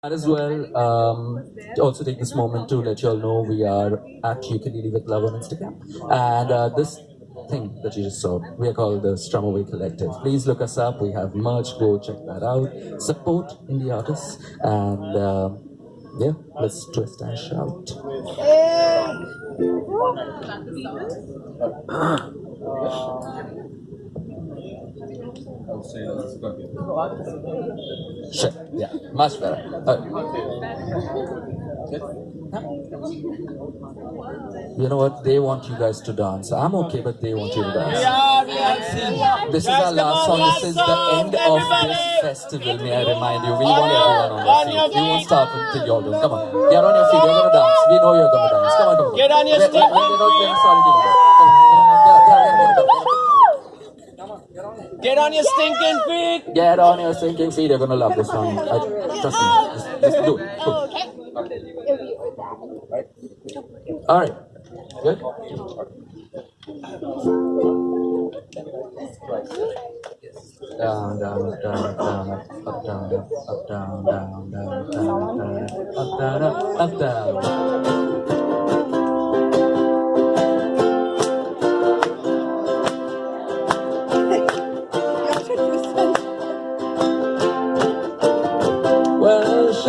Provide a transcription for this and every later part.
Might as well um, also take this moment to let you all know we are at Ukulele with Love on Instagram. And uh, this thing that you just saw, we are called the Strum Away Collective. Please look us up. We have merch. Go check that out. Support indie artists. And uh, yeah, let's twist and shout. Shit. Yeah, much better. Uh, you know what? They want you guys to dance. I'm okay, but they want you to dance. This is our last song. This is the end of this festival. May I remind you? We want everyone on their feet. We won't start until you're done. Come on, get on your feet. You're gonna dance. We know you're gonna dance. Come on, come on. Get on your feet. we're- we're not getting started yet. Come on, come on. Get, get, get, get, get. Get on your stinking feet. Get on your stinking feet. You're gonna love this song. I, trust me. Just, just do it. Go. All right. Good. Down, down, down, down, up, up, down, up, up, down, down, down, down, down, up, down, up, up, down.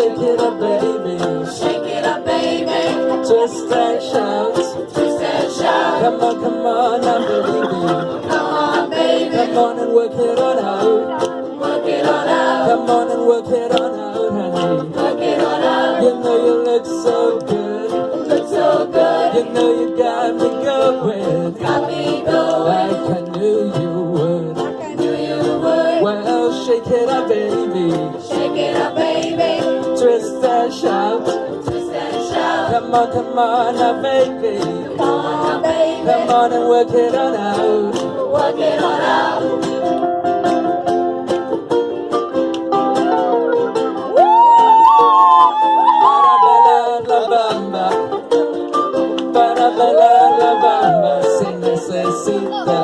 Shake it up, baby. Shake it up, baby. Twist and shout. Twist and shout. Come on, come on, now, baby. Come on, baby. Come on and work it on out. Work it on out. Come on and work it on out, honey. Work it on out. You know you look so good. Look so good. You know you got me going. Got me going. Like I knew you would. I Knew you would. Well, shake it up, baby. Shake it up, baby. Come on, come on, now, baby. Come on, baby. Come on and work it on out. Work it on out.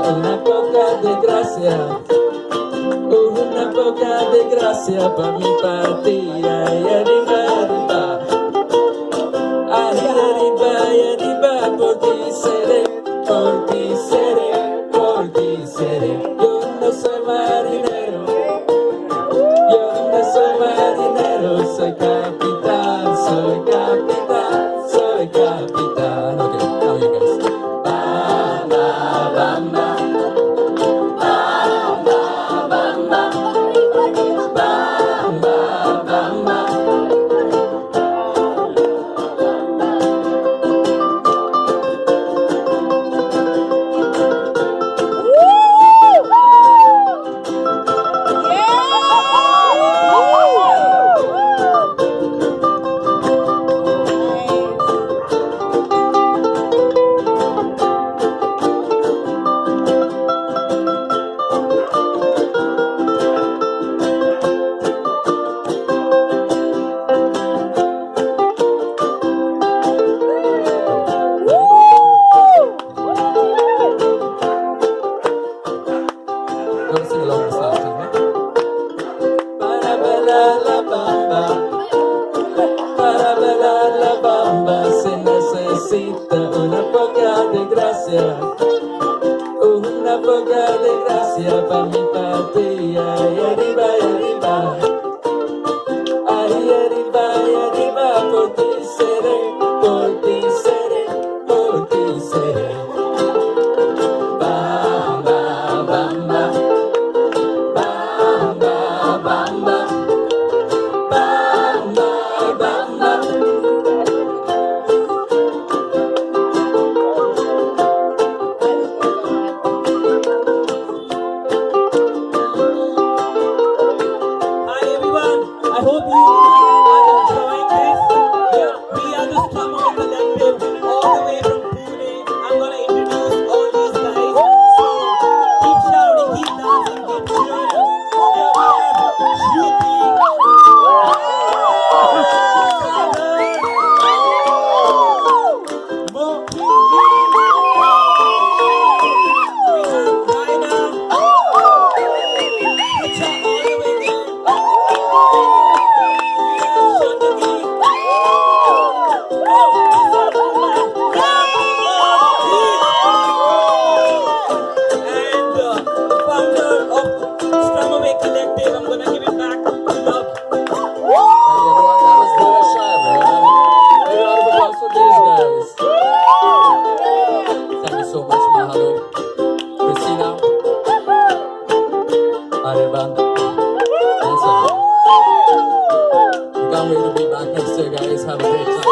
Una poca de gracia, una poca de gracia para mi partida. Y So on. We can't wait to be back next year, guys. Have a great